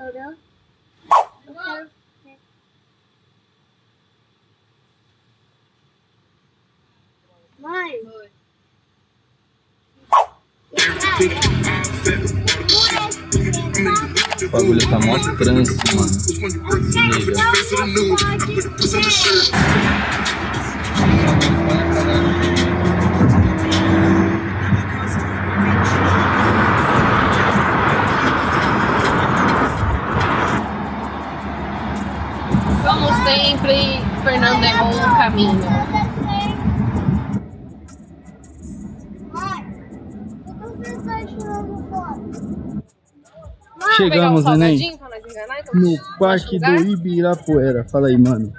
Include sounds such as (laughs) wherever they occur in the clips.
Entendeu? Eu quero ver. Mãe. O bagulho tá mó trânsito, mano. Liga. Sempre, Fernando errou um caminho. Chegamos, um neném. salgadinho pra nós enganar, então No Parque do? Ibirapuera. Fala aí, mano.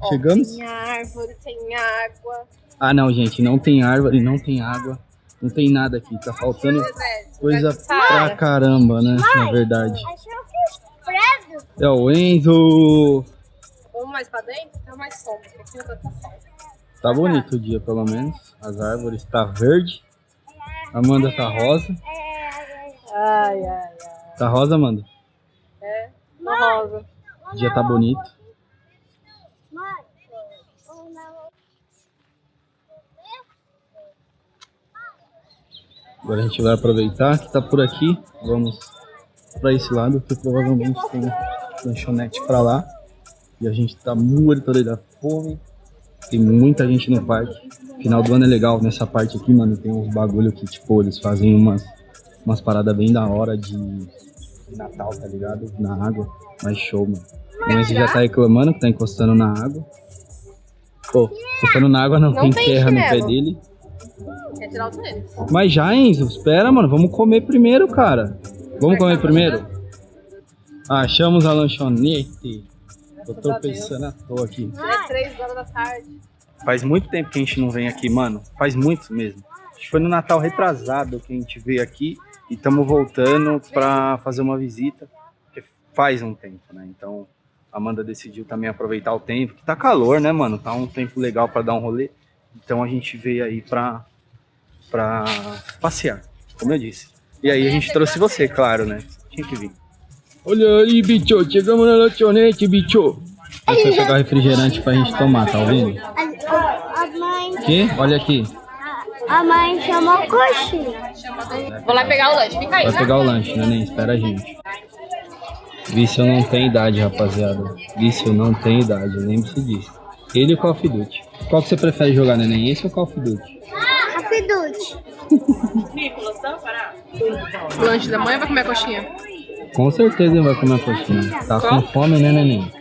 Ó, Chegamos? Tem árvore, tem água. Ah, não, gente. Não tem árvore, não tem água. Não tem nada aqui. Tá faltando Deserto, coisa Saara. pra caramba, né? Na verdade. É o Enzo. Vamos mais pra dentro, tem mais sombra, porque não tá sol. Tá bonito o dia, pelo menos. As árvores tá verde. Amanda tá rosa. Ai, ai, ai. Tá rosa, Amanda? É, uma rosa. O dia tá bonito. Agora a gente vai aproveitar que tá por aqui. Vamos pra esse lado, que provavelmente tem lanchonete pra lá. E a gente tá morto da fome. Tem muita gente no parque. Final do ano é legal nessa parte aqui, mano. Tem uns bagulho que, tipo, eles fazem umas, umas paradas bem da hora de, Natal, tá ligado? Na água. Mas show, mano. O Enzo já tá reclamando que tá encostando na água. Pô, encostando na água não, Não tem, tem terra no pé dele. Quer tirar o tênis? Mas já, Enzo, espera, mano. Vamos comer primeiro, cara. Vamos comer primeiro? Achamos a lanchonete. Eu tô pensando à toa aqui. É três horas da tarde. Faz muito tempo que a gente não vem aqui, mano. Faz muito mesmo. Acho que foi no Natal retrasado que a gente veio aqui e estamos voltando pra fazer uma visita. Porque faz um tempo, né? Então a Amanda decidiu também aproveitar o tempo, que tá calor, né, mano? Tá um tempo legal pra dar um rolê. Então a gente veio aí pra, pra passear, como eu disse. E aí a gente trouxe você, claro, né? Tinha que vir. Olha aí, bicho, chegamos na lanchonete, bicho. Deixa eu pegar refrigerante pra gente tomar, tá ouvindo? A, a, a mãe. Que? Olha aqui. A mãe chamou coxinha. Vou lá pegar o lanche. Fica aí, Vai tá? pegar o lanche, neném. Espera a gente. Vício não tem idade, rapaziada. Vício não tem idade, lembre-se disso. Ele e o Call of Duty. Qual que você prefere jogar, neném? Esse ou Call of Duty? Rafidute. (laughs) Lanche da manhã vai comer a coxinha? Com certeza ele vai comer a coxinha. Tá com fome, né, neném?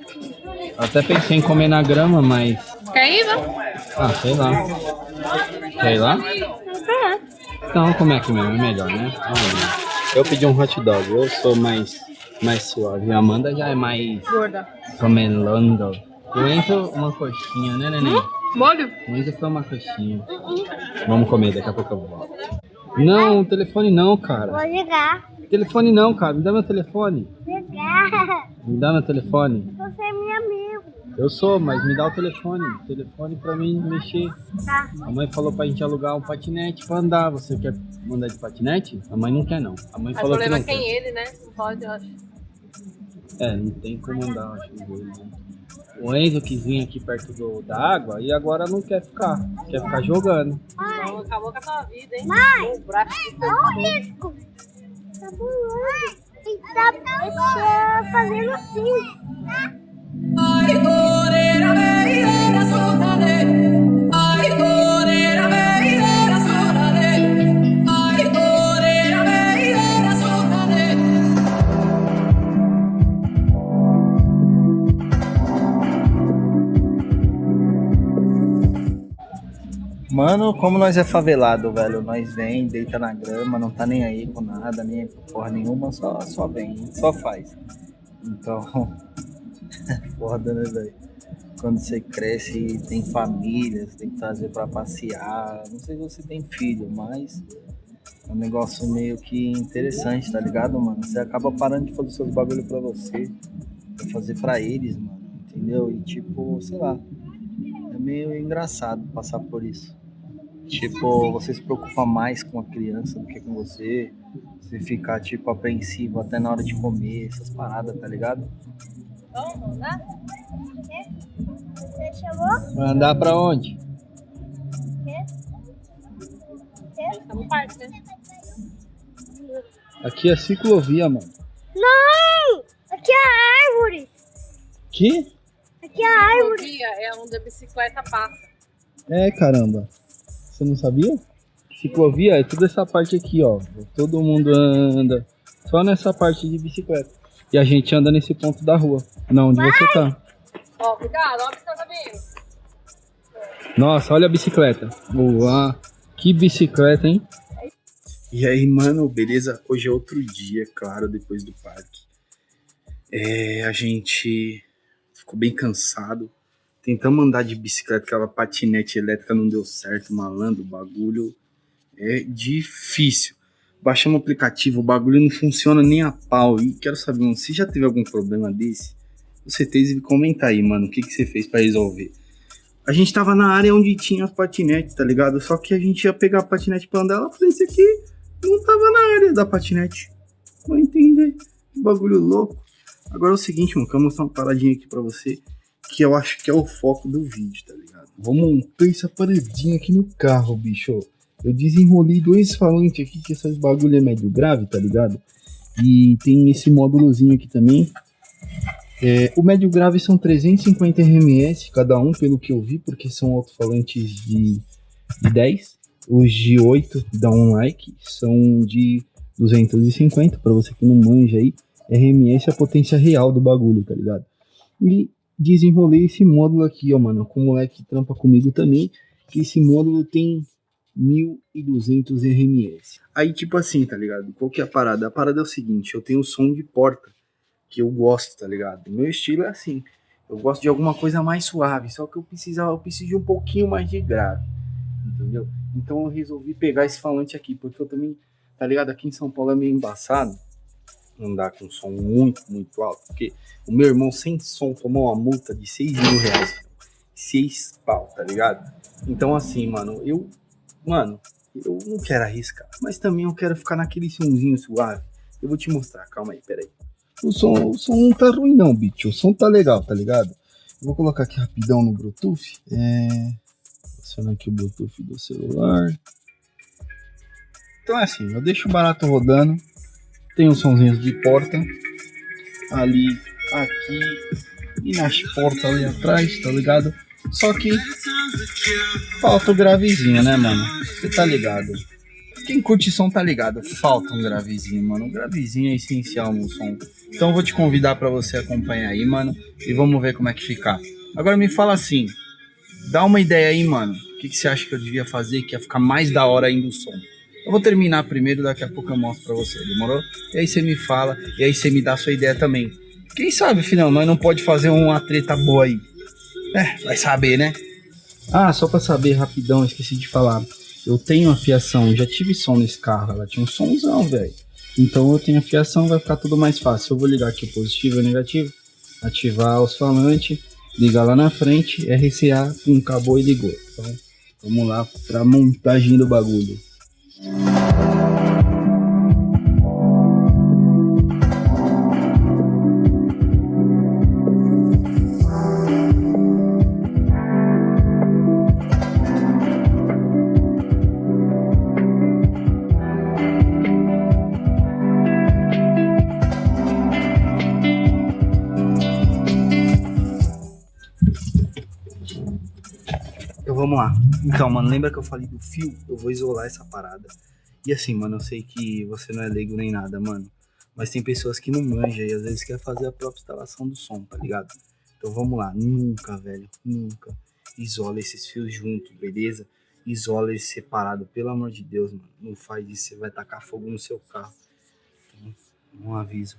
Até pensei em comer na grama, mas... Quer ir, não? Ah, sei lá. Quer ir lá? Então, vamos comer aqui mesmo, é melhor, né? Vamos lá. Eu pedi um hot dog, eu sou mais, mais suave. A Amanda já é mais Gorda. comelando. E o Enzo, uma coxinha, né, neném? Molho? O Enzo foi uma coxinha. Vamos comer, daqui a pouco eu volto. Não, o telefone não, cara. Vou ligar. Telefone não, cara. Me dá meu telefone. Ligar. Me dá meu telefone. Você é meu amigo. Eu sou, mas me dá o telefone. Telefone pra mim mexer. Tá. A mãe falou pra gente alugar um patinete pra andar. Você quer mandar de patinete? A mãe não quer, não. A mãe Mas o falou que problema não é quem quer. ele, né? Não pode, eu acho. É, não tem como andar, acho. os dois, né? O Enzo quis vir aqui perto do, da água e agora não quer ficar. Quer ficar jogando. Então, acabou com a tua vida, hein? Mãe! O braço Olha o risco. Tá voando. E tá fazendo assim. Ay, Mano, como nós é favelado, velho, nós vem, deita na grama, não tá nem aí com nada, nem porra nenhuma, só, só vem, só faz. Então, (laughs) foda, né, velho? Quando você cresce tem família, você tem que trazer pra passear. Não sei se você tem filho, mas é um negócio meio que interessante, tá ligado, mano? Você acaba parando de fazer seus bagulho pra você, pra fazer pra eles, mano, entendeu? E tipo, sei lá, é meio engraçado passar por isso. Tipo, você se preocupa mais com a criança do que com você. Você fica, tipo, apreensivo até na hora de comer, essas paradas, tá ligado? Vamos, né? Você chamou? Vai andar pra onde? Tá no parque, né? Aqui é ciclovia, mano. Não! Aqui é a árvore. Que? Aqui é a árvore. Ciclovia é onde a bicicleta passa. É, caramba. Você não sabia? Ciclovia é toda essa parte aqui, ó. Todo mundo anda só nessa parte de bicicleta. E a gente anda nesse ponto da rua. Não, onde você tá. Ó, cuidado, ó, o que você tá vindo. Nossa, olha a bicicleta. Boa. Que bicicleta, hein? E aí, mano, beleza? Hoje é outro dia, claro, depois do parque. É, a gente ficou bem cansado. Tentamos andar de bicicleta, aquela patinete elétrica não deu certo, malandro, o bagulho é difícil. Baixamos o aplicativo, o bagulho não funciona nem a pau. E quero saber, mano, se já teve algum problema desse, você teve comenta aí, mano, o que, que você fez pra resolver. A gente tava na área onde tinha as patinetes, tá ligado? Só que a gente ia pegar a patinete pra andar, ela falou, esse aqui não tava na área da patinete. Vou entender. Que bagulho louco. Agora é o seguinte, mano, que eu vou mostrar uma paradinha aqui pra você, que eu acho que é o foco do vídeo, tá ligado? Vou montar essa paradinha aqui no carro, bicho. Eu desenrolei dois falantes aqui, que esses bagulho é médio grave, tá ligado? E tem esse módulozinho aqui também. É, o médio grave são 350 RMS cada um, pelo que eu vi, porque são alto-falantes de, de 10. Os de 8 dá um like, são de 250, para você que não manja aí. RMS é a potência real do bagulho, tá ligado? E desenrolei esse módulo aqui, ó, mano, com o moleque que trampa comigo também, que esse módulo tem 1200 RMS. Aí, tipo assim, tá ligado? Qual que é a parada? A parada é o seguinte, eu tenho som de porta, que eu gosto, tá ligado? Meu estilo é assim, eu gosto de alguma coisa mais suave, só que eu precisava, eu preciso de um pouquinho mais de grave, entendeu? Então eu resolvi pegar esse falante aqui, porque eu também, tá ligado? Aqui em São Paulo é meio embaçado, andar com som muito, muito alto, porque o meu irmão sem som tomou uma multa de 6 mil reais, 6 pau, tá ligado? Então assim, mano, eu, mano, eu não quero arriscar, mas também eu quero ficar naquele somzinho suave. Eu vou te mostrar, calma aí, peraí. O som, o som não tá ruim não, bicho, o som tá legal, tá ligado? Eu vou colocar aqui rapidão no Bluetooth, é... Aciona aqui o Bluetooth do celular. Então é assim, eu deixo o barato rodando, tem os sonzinhos de porta ali, aqui e nas portas ali atrás, tá ligado? Só que falta o gravezinho, né, mano? Você tá ligado? Quem curte som tá ligado, falta um gravezinho, mano. Um gravezinho é essencial no som. Então eu vou te convidar para você acompanhar aí, mano, e vamos ver como é que fica. Agora me fala assim, dá uma ideia aí, mano. O que, que você acha que eu devia fazer que ia ficar mais da hora ainda o som? Eu vou terminar primeiro, daqui a pouco eu mostro pra você, demorou? E aí você me fala, e aí você me dá a sua ideia também. Quem sabe, final, nós não pode fazer uma treta boa aí. É, vai saber, né? Ah, só pra saber rapidão, esqueci de falar. Eu tenho a fiação, já tive som nesse carro, ela tinha um somzão, velho. Então eu tenho a fiação, vai ficar tudo mais fácil. Eu vou ligar aqui o positivo e o negativo, ativar os falantes, ligar lá na frente, RCA, pum, acabou e ligou. Então vamos lá pra montagem do bagulho. Então vamos lá. Então, mano, lembra que eu falei do fio? Eu vou isolar essa parada. E assim, mano, eu sei que você não é leigo nem nada, mano. Mas tem pessoas que não manjam e às vezes quer fazer a própria instalação do som, tá ligado? Então vamos lá. Nunca, velho, nunca isola esses fios juntos, beleza? Isola eles separado, pelo amor de Deus, mano. Não faz isso, você vai tacar fogo no seu carro. Então, um aviso.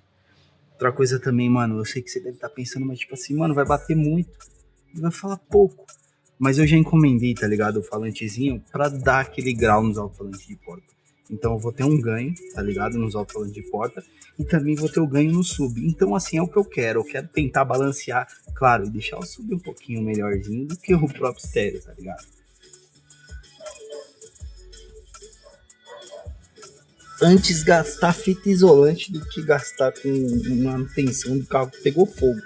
Outra coisa também, mano, eu sei que você deve estar pensando, mas tipo assim, mano, vai bater muito. E vai falar pouco. Mas eu já encomendei, tá ligado? O falantezinho pra dar aquele grau nos alto-falantes de porta. Então eu vou ter um ganho, tá ligado? Nos alto-falantes de porta. E também vou ter o ganho no sub. Então, assim, é o que eu quero. Eu quero tentar balancear, claro, e deixar o sub um pouquinho melhorzinho do que o próprio estéreo, tá ligado? Antes gastar fita isolante do que gastar com manutenção do carro que pegou fogo.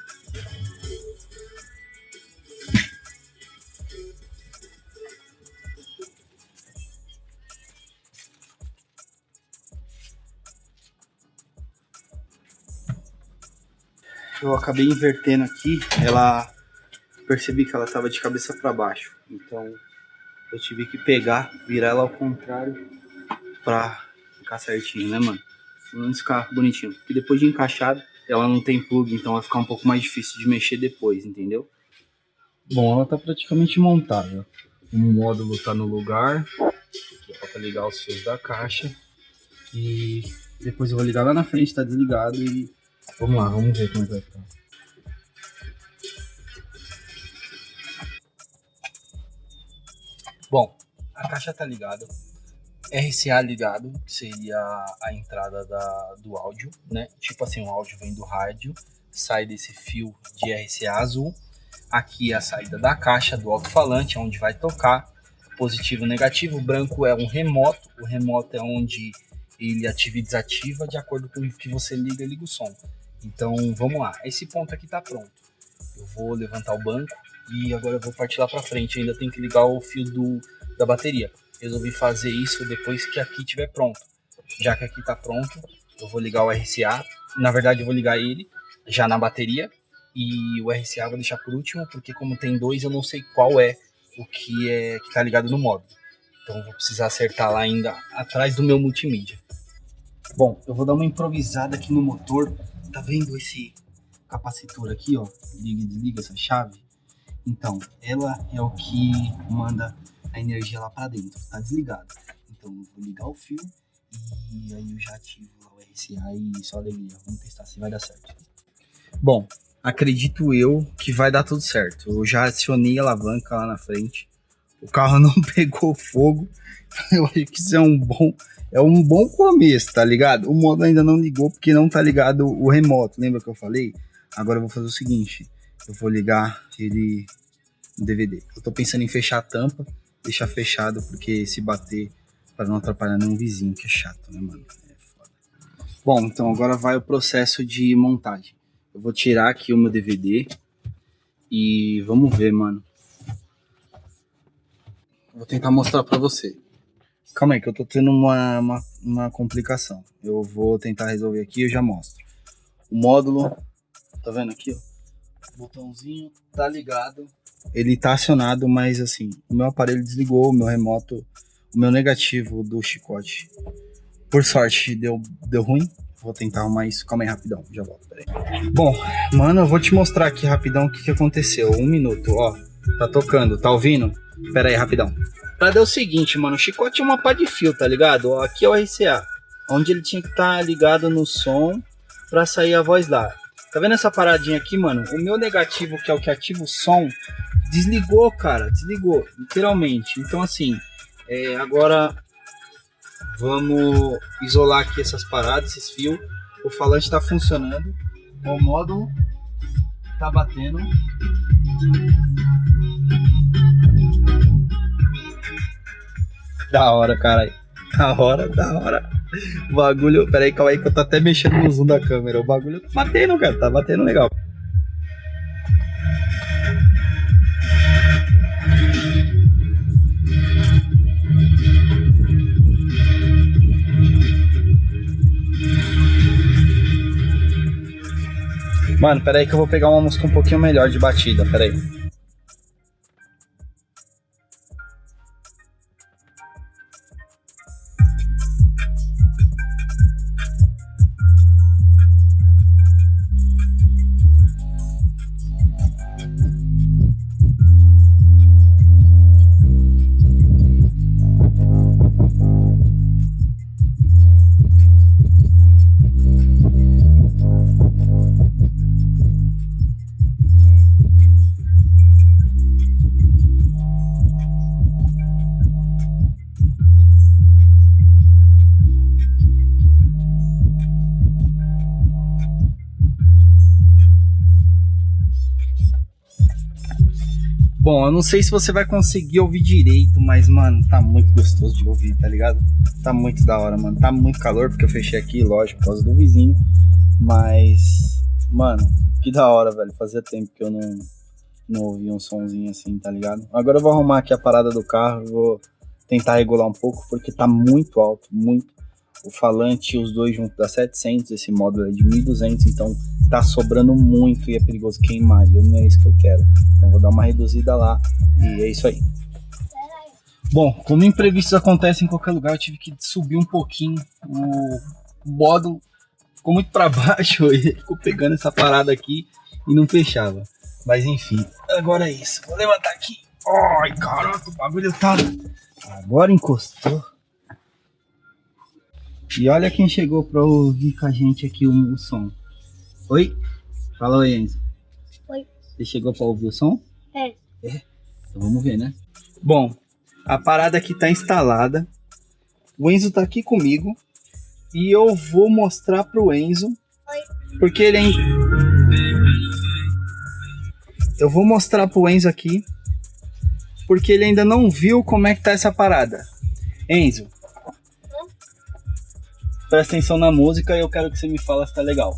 Eu acabei invertendo aqui, ela percebi que ela estava de cabeça para baixo, então eu tive que pegar, virar ela ao contrário pra ficar certinho, né, mano? Menos ficar bonitinho. Porque depois de encaixado, ela não tem plug, então vai ficar um pouco mais difícil de mexer depois, entendeu? Bom, ela tá praticamente montada. O módulo tá no lugar, falta ligar os fios da caixa. E depois eu vou ligar lá na frente, tá desligado e vamos lá, vamos ver como é que vai ficar. Bom, a caixa tá ligada. RCA ligado, que seria a entrada da, do áudio, né? Tipo assim, o áudio vem do rádio, sai desse fio de RCA azul. Aqui é a saída da caixa do alto-falante, onde vai tocar. Positivo e negativo. O branco é um remoto. O remoto é onde ele ativa e desativa de acordo com o que você liga e liga o som. Então vamos lá. Esse ponto aqui tá pronto. Eu vou levantar o banco e agora eu vou partir lá para frente. ainda tem que ligar o fio do, da bateria resolvi fazer isso depois que aqui estiver pronto. Já que aqui está pronto, eu vou ligar o RCA. Na verdade, eu vou ligar ele já na bateria. E o RCA vou deixar por último, porque como tem dois, eu não sei qual é o que é que está ligado no módulo. Então eu vou precisar acertar lá ainda atrás do meu multimídia. Bom, eu vou dar uma improvisada aqui no motor. Tá vendo esse capacitor aqui, ó? Liga e desliga essa chave. Então, ela é o que manda a energia lá para dentro, tá desligado. Então eu vou ligar o fio e aí eu já ativo lá o RCA e só alegria. Vamos testar se vai dar certo. Bom, acredito eu que vai dar tudo certo. Eu já acionei a alavanca lá na frente. O carro não (laughs) pegou fogo. Eu acho que isso é um bom, é um bom começo, tá ligado? O modo ainda não ligou porque não tá ligado o remoto. Lembra que eu falei? Agora eu vou fazer o seguinte, eu vou ligar ele no DVD. Eu tô pensando em fechar a tampa deixar fechado, porque se bater para não atrapalhar nenhum vizinho, que é chato, né, mano? É foda. Bom, então agora vai o processo de montagem. Eu vou tirar aqui o meu DVD e vamos ver, mano. Vou tentar mostrar para você. Calma aí, que eu tô tendo uma, uma, uma complicação. Eu vou tentar resolver aqui e eu já mostro. O módulo, tá vendo aqui, ó? O botãozinho tá ligado ele tá acionado, mas assim, o meu aparelho desligou, o meu remoto, o meu negativo do chicote. Por sorte, deu, deu ruim. Vou tentar arrumar isso. Calma aí, rapidão. Já volto, peraí. Bom, mano, eu vou te mostrar aqui rapidão o que, que aconteceu. Um minuto, ó. Tá tocando, tá ouvindo? Pera aí, rapidão. Pra dar o seguinte, mano, o chicote é uma pá de fio, tá ligado? Aqui é o RCA. Onde ele tinha que estar tá ligado no som pra sair a voz lá. Tá vendo essa paradinha aqui, mano? O meu negativo, que é o que ativa o som, desligou, cara, desligou, literalmente. Então, assim, é, agora vamos isolar aqui essas paradas, esses fios. O falante está funcionando, o módulo tá batendo. Da hora, cara. Da hora, da hora. O bagulho. Pera aí, calma aí que eu tô até mexendo no zoom da câmera. O bagulho tá batendo, cara. Tá batendo legal. Mano, pera aí que eu vou pegar uma música um pouquinho melhor de batida, pera aí. Bom, eu não sei se você vai conseguir ouvir direito, mas, mano, tá muito gostoso de ouvir, tá ligado? Tá muito da hora, mano. Tá muito calor, porque eu fechei aqui, lógico, por causa do vizinho. Mas, mano, que da hora, velho. Fazia tempo que eu não, não ouvia um sonzinho assim, tá ligado? Agora eu vou arrumar aqui a parada do carro, vou tentar regular um pouco, porque tá muito alto, muito. O falante, os dois juntos dá 700, esse módulo é de 1200, então tá sobrando muito e é perigoso queimar, e não é isso que eu quero. Então vou dar uma reduzida lá e é isso aí. Bom, como imprevistos acontecem em qualquer lugar, eu tive que subir um pouquinho. O módulo ficou muito para (laughs) baixo, ele ficou pegando essa parada aqui e não fechava. Mas enfim, agora é isso. Vou levantar aqui. Ai, caraca, o bagulho tá. Agora encostou. E olha quem chegou pra ouvir com a gente aqui o som. Oi? Fala oi, Enzo. Oi. Você chegou pra ouvir o som? É. Então vamos ver, né? Bom, a parada aqui tá instalada. O Enzo tá aqui comigo. E eu vou mostrar pro Enzo. Porque ele é. Eu vou mostrar pro Enzo aqui. Porque ele ainda não viu como é que tá essa parada. Enzo. Presta atenção na música e eu quero que você me fale se tá legal.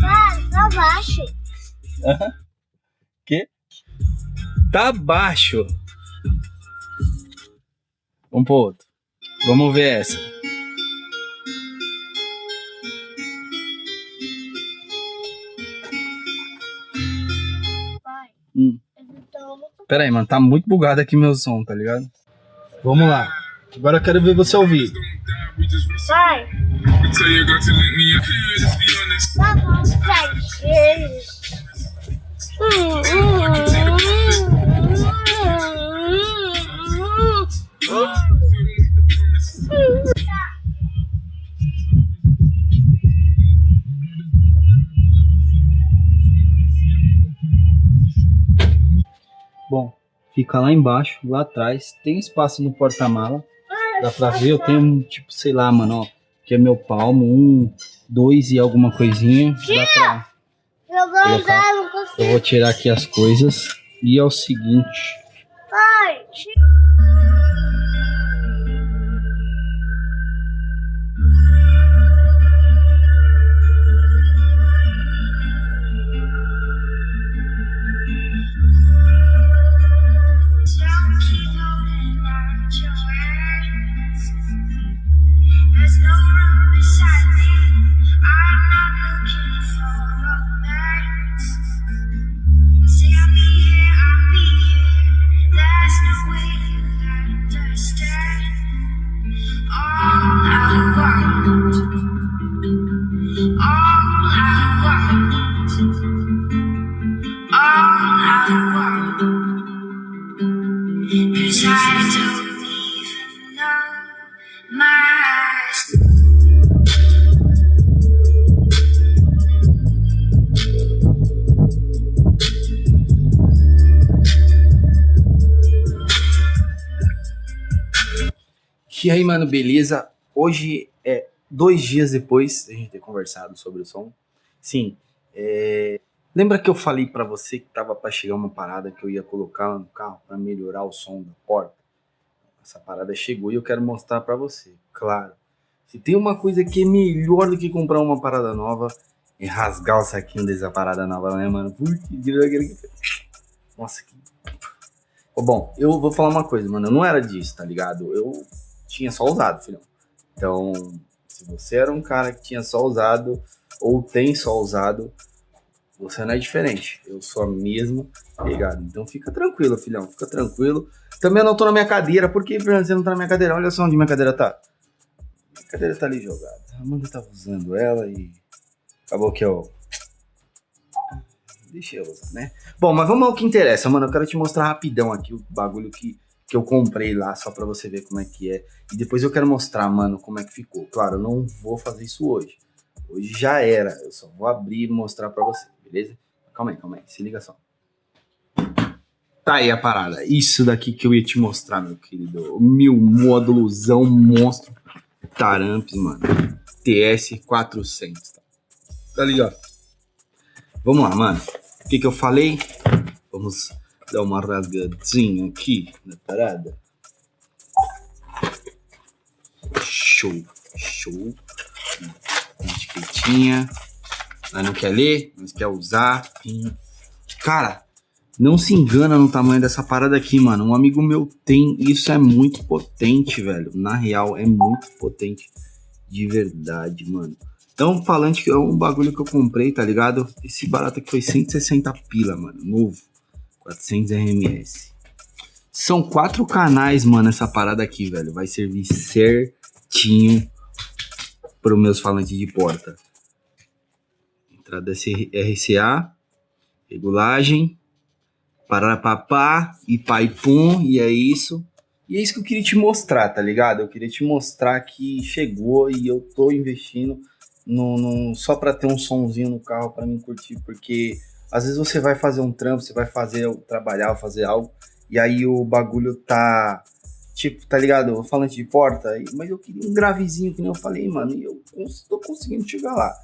Cara, tá baixo. Que? Tá baixo. Vamos pro outro. Vamos ver essa. Pai, Hum. Pera aí, mano, tá muito bugado aqui meu som, tá ligado? Vamos lá. Agora eu quero ver você ouvir. Hum. Bom, fica lá embaixo, lá atrás. Tem espaço no porta-mala. Dá pra ver, eu tenho um tipo, sei lá, mano, ó. Que é meu palmo, um, dois e alguma coisinha. Dá pra. Eu vou andar, não Eu consigo. vou tirar aqui as coisas. E é o seguinte. Pai, There's aí, mano, beleza? Hoje é dois dias depois da gente ter conversado sobre o som. Sim, é... lembra que eu falei pra você que tava pra chegar uma parada que eu ia colocar no carro pra melhorar o som da porta? Essa parada chegou e eu quero mostrar pra você. Claro, se tem uma coisa que é melhor do que comprar uma parada nova, é rasgar o saquinho dessa parada nova, né, mano? Nossa, que Bom, eu vou falar uma coisa, mano. Eu não era disso, tá ligado? Eu tinha só usado, filhão. Então, se você era um cara que tinha só usado ou tem só usado, você não é diferente. Eu sou a mesma pegada. Então fica tranquilo, filhão. Fica tranquilo. Também eu não tô na minha cadeira. Por que você não tá na minha cadeira? Olha só onde minha cadeira tá. Minha cadeira tá ali jogada. A Amanda tava usando ela e acabou que eu Deixa eu usar, né? Bom, mas vamos ao que interessa, mano. Eu quero te mostrar rapidão aqui o bagulho que, que eu comprei lá, só pra você ver como é que é. E depois eu quero mostrar, mano, como é que ficou. Claro, eu não vou fazer isso hoje. Hoje já era. Eu só vou abrir e mostrar pra você, beleza? Calma aí, calma aí. Se liga só. Tá aí a parada. Isso daqui que eu ia te mostrar, meu querido. Meu módulozão monstro. Taramps, mano. TS 400. Tá, tá ligado? Vamos lá, mano. O que que eu falei? Vamos dar uma rasgadinha aqui na parada. Show, show. Etiquetinha. Mas não quer ler, mas quer usar. Cara, não se engana no tamanho dessa parada aqui, mano. Um amigo meu tem. Isso é muito potente, velho. Na real, é muito potente. De verdade, mano. Então, falante que é um bagulho que eu comprei, tá ligado? Esse barato aqui foi 160 pila, mano. Novo. 400 RMS. São quatro canais, mano, essa parada aqui, velho. Vai servir certinho para os meus falantes de porta. Entrada RCA, regulagem, pararapapá e pai pum, e é isso. E é isso que eu queria te mostrar, tá ligado? Eu queria te mostrar que chegou e eu tô investindo no, no só para ter um sonzinho no carro para mim curtir, porque às vezes você vai fazer um trampo, você vai fazer trabalhar, fazer algo, e aí o bagulho tá tipo, tá ligado? Falante de porta, mas eu queria um gravezinho, que nem eu falei, mano, e eu tô conseguindo chegar lá.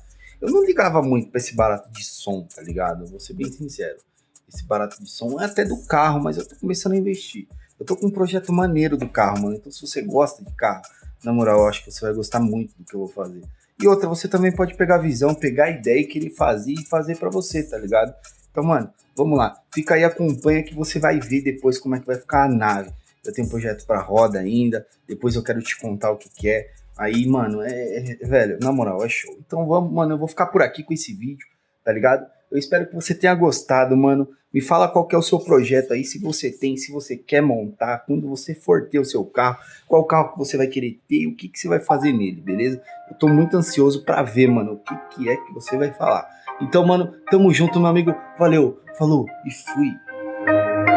Eu não ligava muito pra esse barato de som, tá ligado? Vou ser bem sincero. Esse barato de som é até do carro, mas eu tô começando a investir. Eu tô com um projeto maneiro do carro, mano. Então, se você gosta de carro, na moral, eu acho que você vai gostar muito do que eu vou fazer. E outra, você também pode pegar a visão, pegar a ideia que ele fazia e fazer para você, tá ligado? Então, mano, vamos lá. Fica aí, acompanha que você vai ver depois como é que vai ficar a nave. Eu tenho um projeto para roda ainda. Depois eu quero te contar o que, que é. Aí, mano, é, é, Velho, na moral, é show. Então vamos, mano, eu vou ficar por aqui com esse vídeo, tá ligado? Eu espero que você tenha gostado, mano. Me fala qual que é o seu projeto aí, se você tem, se você quer montar, quando você for ter o seu carro, qual carro que você vai querer ter, o que, que você vai fazer nele, beleza? Eu tô muito ansioso para ver, mano, o que, que é que você vai falar. Então, mano, tamo junto, meu amigo. Valeu, falou e fui.